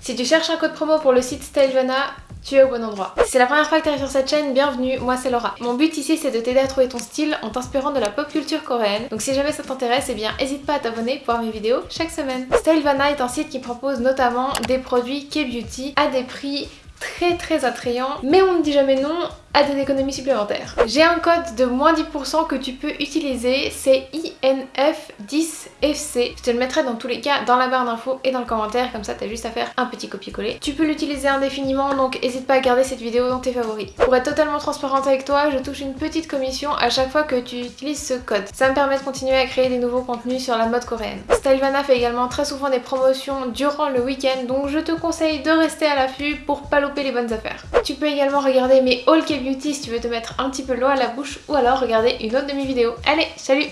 Si tu cherches un code promo pour le site Stylevana, tu es au bon endroit. Si c'est la première fois que tu arrives sur cette chaîne, bienvenue, moi c'est Laura. Mon but ici c'est de t'aider à trouver ton style en t'inspirant de la pop culture coréenne. Donc si jamais ça t'intéresse, eh bien n'hésite pas à t'abonner pour voir mes vidéos chaque semaine. Stylevana est un site qui propose notamment des produits K-beauty à des prix très très attrayants, mais on ne dit jamais non à des économies supplémentaires. J'ai un code de moins 10% que tu peux utiliser, c'est INF10FC. Je te le mettrai dans tous les cas dans la barre d'infos et dans le commentaire, comme ça t'as juste à faire un petit copier-coller. Tu peux l'utiliser indéfiniment, donc n'hésite pas à garder cette vidéo dans tes favoris. Pour être totalement transparente avec toi, je touche une petite commission à chaque fois que tu utilises ce code. Ça me permet de continuer à créer des nouveaux contenus sur la mode coréenne. Stylevana fait également très souvent des promotions durant le week-end, donc je te conseille de rester à l'affût pour pas louper les bonnes affaires. Tu peux également regarder mes haul beauty si tu veux te mettre un petit peu l'eau à la bouche ou alors regarder une autre de mes vidéos. Allez, salut